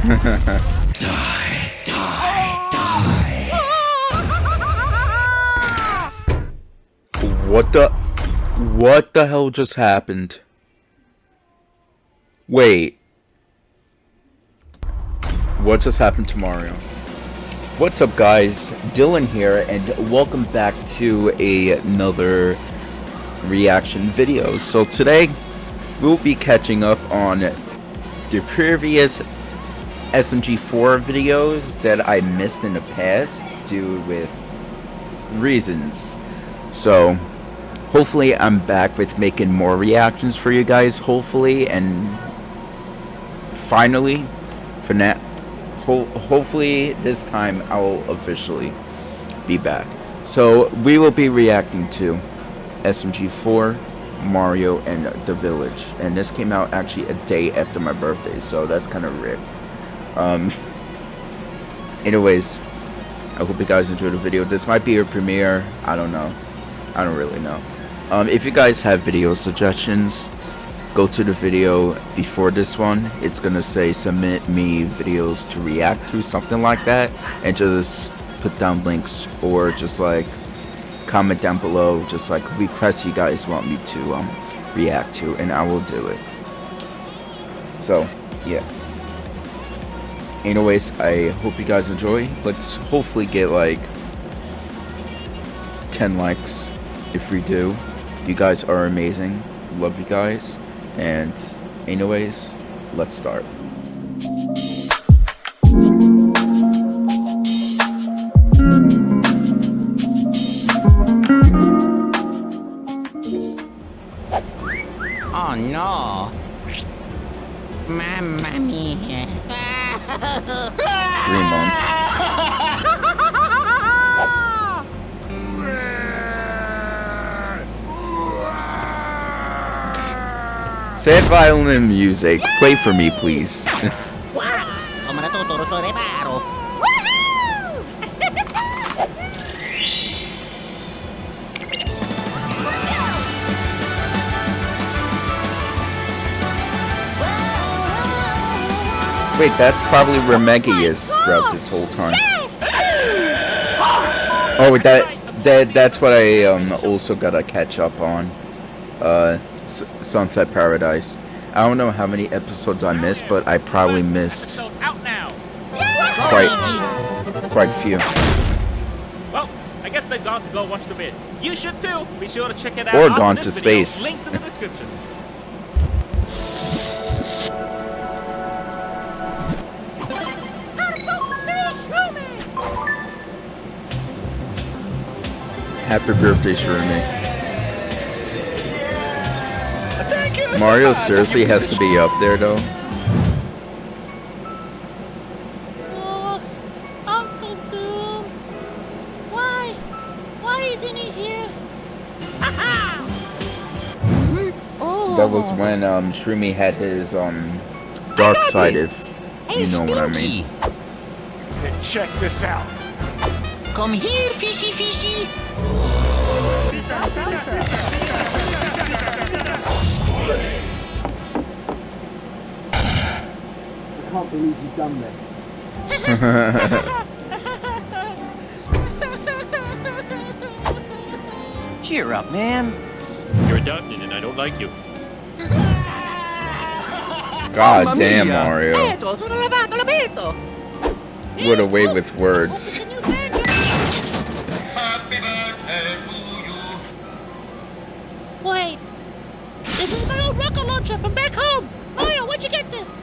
What the? What the hell just happened? Wait. What just happened to Mario? What's up guys, Dylan here, and welcome back to another reaction video. So today, we'll be catching up on the previous SMG4 videos that I missed in the past due with reasons. So, hopefully I'm back with making more reactions for you guys, hopefully, and finally, for now, ho hopefully this time I'll officially be back. So, we will be reacting to SMG4, Mario, and The Village. And this came out actually a day after my birthday, so that's kind of ripped. Um, anyways, I hope you guys enjoyed the video. This might be a premiere. I don't know. I don't really know. Um, if you guys have video suggestions, go to the video before this one. It's gonna say submit me videos to react to, something like that, and just put down links or just like comment down below, just like request you guys want me to um, react to, and I will do it. So, yeah. Anyways, I hope you guys enjoy. Let's hopefully get like 10 likes if we do. You guys are amazing. Love you guys. And anyways, let's start. Sad violin music. Play for me, please. Ako man natuturo to reparo. Wait, that's probably where Meggy is throughout this whole time. Oh, that that that's what I um also gotta catch up on. Uh, S Sunset Paradise. I don't know how many episodes I missed, but I probably missed quite quite few. Well, I guess they've gone to go watch the vid. You should too. Be sure to check it out. Or gone to video. space. Links in the description. Happy birthday, Shroomy. Mario seriously has to be up there, though. Oh, Uncle Doom. Why? Why isn't he here? That was when um Shroomy had his um dark side, if you know what I mean. Check this out. Come here, fishy fishy. Cheer up, man. You're adopted and I don't like you. God Mamma damn, mia. Mario. Eto, sono lavato. What a way with words. Can you? Wait. This is my old rocket launcher from back home. Mario, where'd you get this?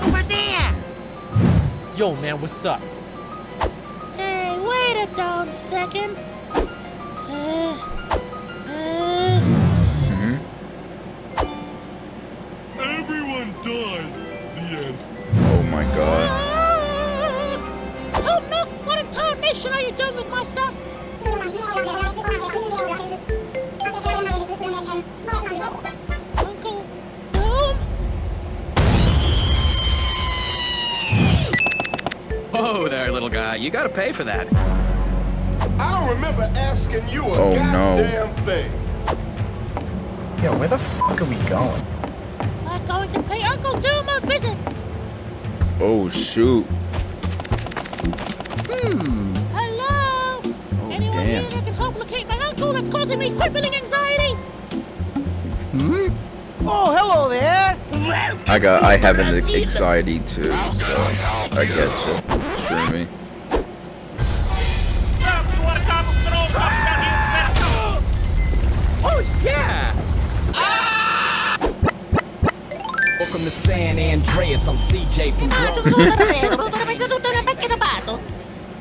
Over there. Yo, man, what's up? Hey, wait a damn second. Guy. You gotta pay for that. I don't remember asking you a Oh, no. goddamn thing. Yo, where the fuck are we going? We're going to pay Uncle Doom a visit. Oh shoot. Hmm. Hello? Anyone damn. here that can help locate my uncle that's causing me crippling anxiety? Hmm? Oh, hello there. I got I have an anxiety too, so I get you. Screw me. Welcome to San Andreas. I'm CJ from Pato, Bronx. sono davvero, non hai saluto una macchina pato.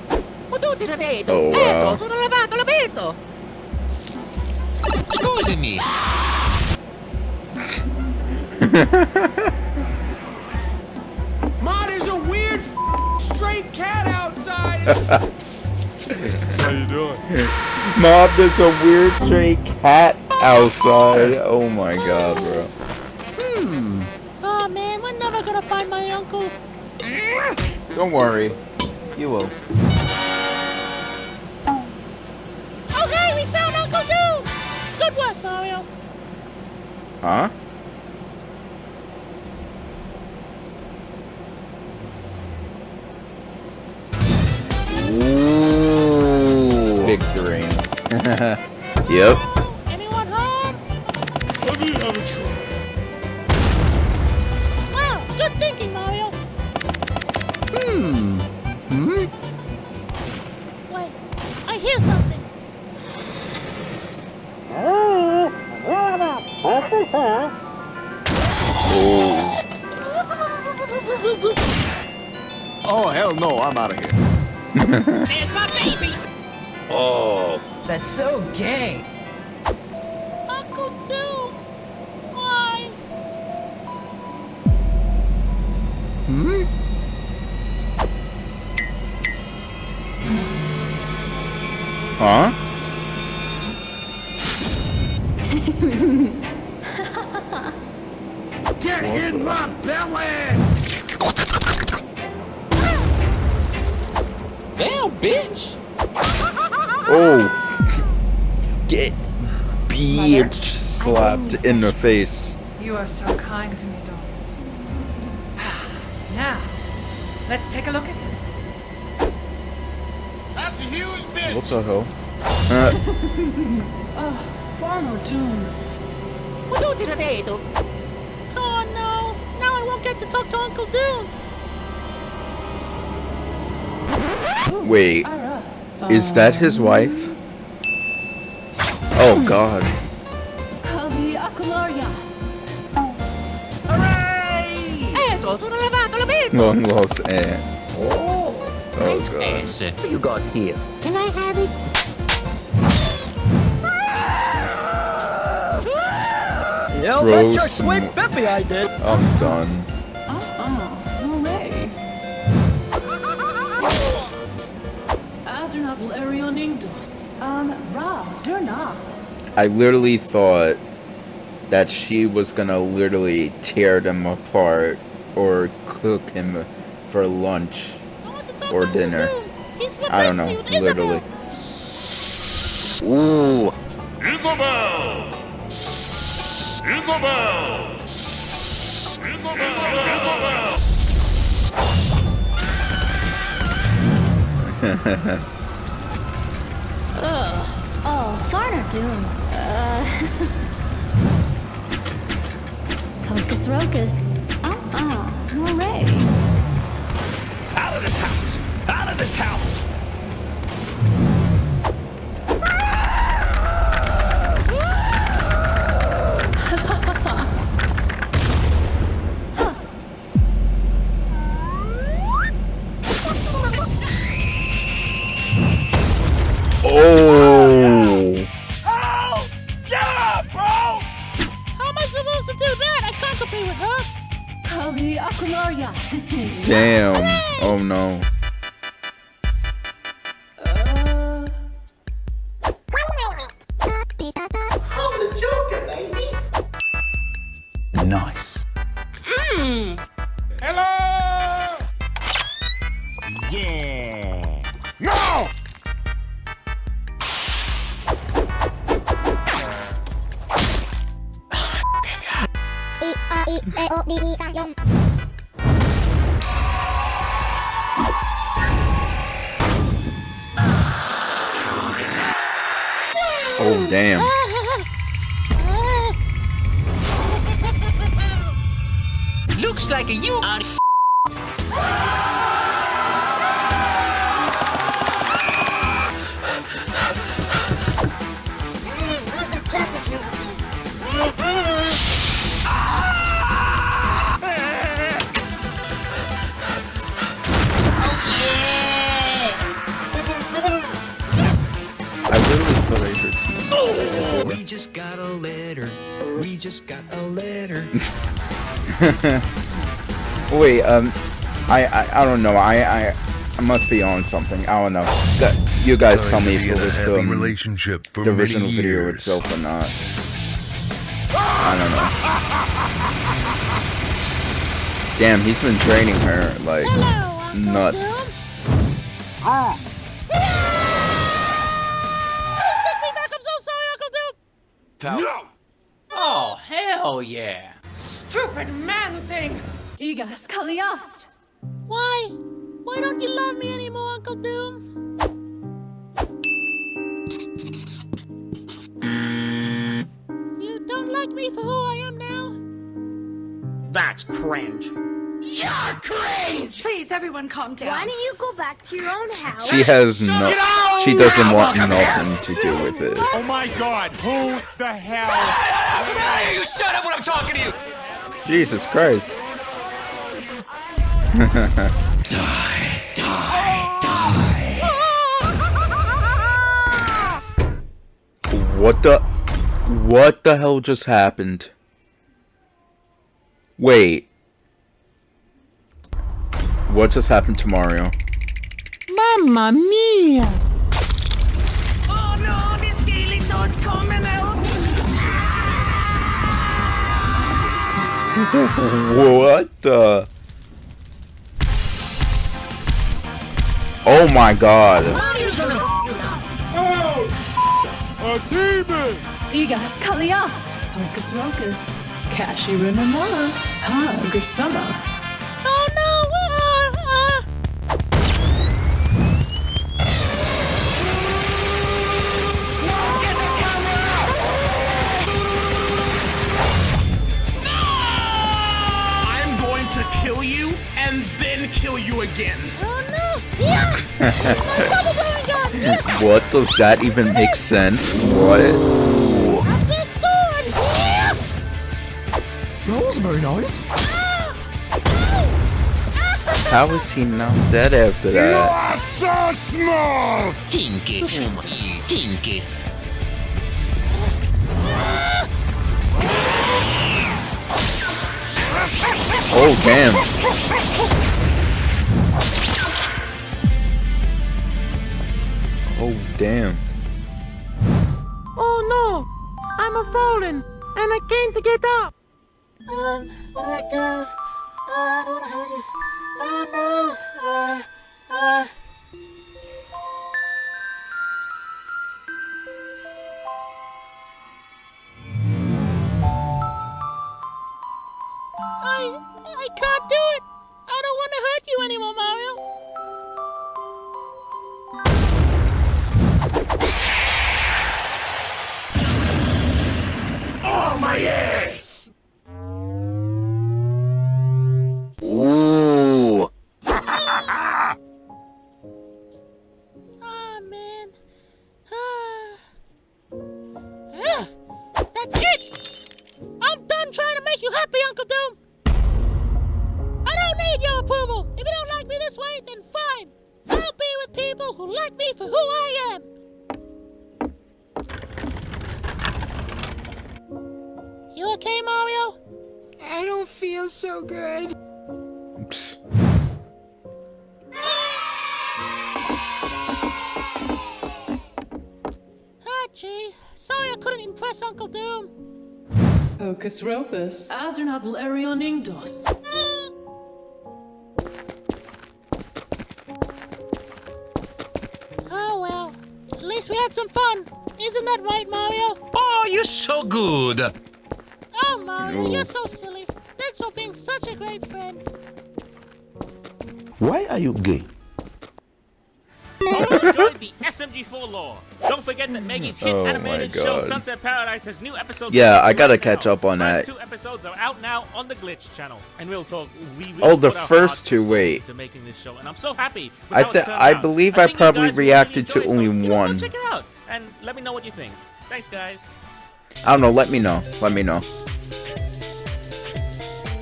Ma oh, tutti da detto. Oh, wow. Ecco, sono lavato, l'abito. Ma, there's a weird stray cat outside. How you doing? Mob, there's a weird stray cat outside. Oh my god, bro. Don't worry. You will. Oh hey, we found Uncle Doom! Good work, Mario. Huh? Ooh. Victory. yep. Oh, hell no, I'm out of here. There's my baby! Oh. That's so gay. Uncle Doom! Why? Hmm? Huh? Oh. Get bitch slapped in the face. You are so kind to me, Doris. Now, let's take a look at him. That's a huge bitch! What the hell? Uh, Farmer Doom. Ma tutti da detto. Oh no! Now I won't get to talk to Uncle Doom! wait. Is that his wife? Oh god. Kavi Akularia. Ecco, sono lavato, l'abito. Long lost aunt. Oh god. What you got here? Can I have it? Yeah, Gross bet your and- sweet Bippy I did. I'm done. I literally thought that she was gonna literally tear them apart or cook him for lunch. I want to talk Or to dinner. He's I don't know, me with Isabel. literally. Ooh. Isabel! Isabel! Isabel! Isabel! Oh, Farmer Doom. Uh. Hocus Rocus. Uh-uh. No way. Damn. Looks like you are just got a letter. We just got a letter. Wait, um, I, I, I don't know. I, I, I must be on something. I don't know. That, you guys tell me if it was the, um, relationship for the original video itself or not. I don't know. Damn, he's been training her like nuts. Uncle No! Oh, hell yeah. Stupid man thing! Digas Kaliast. Why? Why don't you love me anymore, Uncle Doom? You don't like me for who I am now? That's cringe. You're crazy! Please, everyone, calm down. Why don't you go back to your own house? She has no. She doesn't want Welcome nothing to do with it. Oh my god, who the hell? You shut up when I'm talking to you! Jesus Christ. Die. Die. Die. What the? What the hell just happened? Wait. What just happened to Mario? Mamma mia! Oh no, the skeleton's coming out! What the? Oh my god. Oh! A demon! Digas Kaliast. Hocus Rocus. Kashi Rinamara. Ha Grisama. You again. oh no! Yeah! My double dragon gun! Yeah! What does that even make sense? What? Have this sword! Yeah! That was very nice. How is he not dead after that? You are so small! Tinky. Tinky. Oh damn. Oh damn. Oh no! I'm a fallen, and I can't get up! Um, like, uh, I don't know how to... Sorry I couldn't impress Uncle Doom. Hocus Rocus. Azernab Larion Ingdos. Oh well. At least we had some fun. Isn't that right, Mario? Oh, you're so good. Oh, Mario, No. you're so silly. Thanks for being such a great friend. Why are you gay? Hope you enjoyed the SMG4 lore. Don't forget that Maggie's hit Oh animated show Sunset Paradise has new episodes. Yeah, I gotta right catch now. up on First that. two episodes are out now on the Glitch channel, and we'll talk. We really Oh, the first two, wait. into making this show, and I'm so happy. I th- I believe I you probably reacted to only so, you know, go one. check it out, and let me know what you think. Thanks, guys. I don't know. Let me know. Let me know.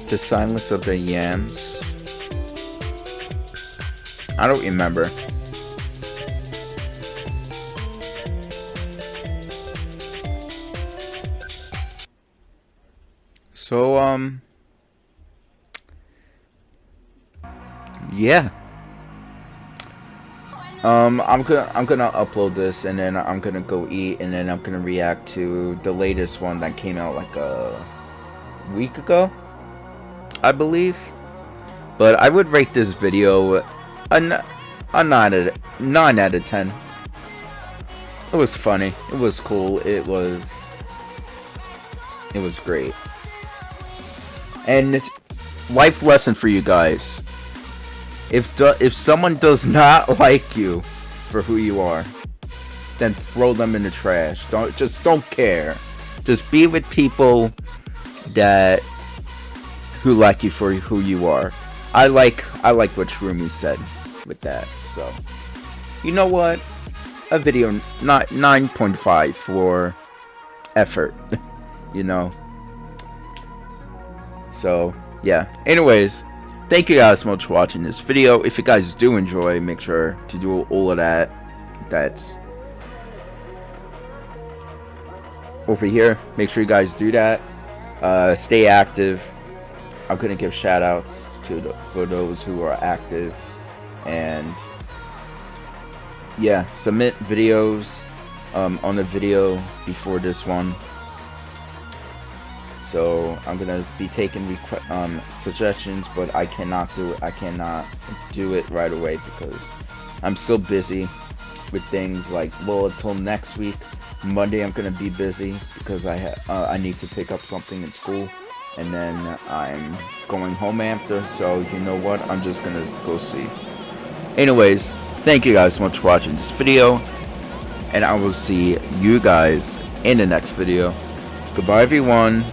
The silence of the yams. I don't remember. So um. Yeah. Um, I'm gonna I'm gonna upload this and then I'm gonna go eat and then I'm gonna react to the latest one that came out like a week ago, I believe. But I would rate this video a, a nine out of nine out of ten. It was funny. It was cool. It was it was great. And life lesson for you guys. If do, if someone does not like you for who you are, then throw them in the trash. Don't just don't care. Just be with people that who like you for who you are. I like I like what Shroomy said with that. So you know what? A video not 9.5 for effort. you know. So yeah. Anyways, thank you guys so much for watching this video. If you guys do enjoy, make sure to do all of that. That's over here. Make sure you guys do that. Uh, stay active. I'm gonna give shout outs to the, for those who are active and yeah, submit videos um, on the video before this one. So I'm gonna be taking um, suggestions, but I cannot do it. I cannot do it right away because I'm still busy with things like well until next week. Monday I'm gonna be busy because I uh, I need to pick up something in school, and then I'm going home after. So you know what? I'm just gonna go see. Anyways, thank you guys so much for watching this video, and I will see you guys in the next video. Goodbye, everyone.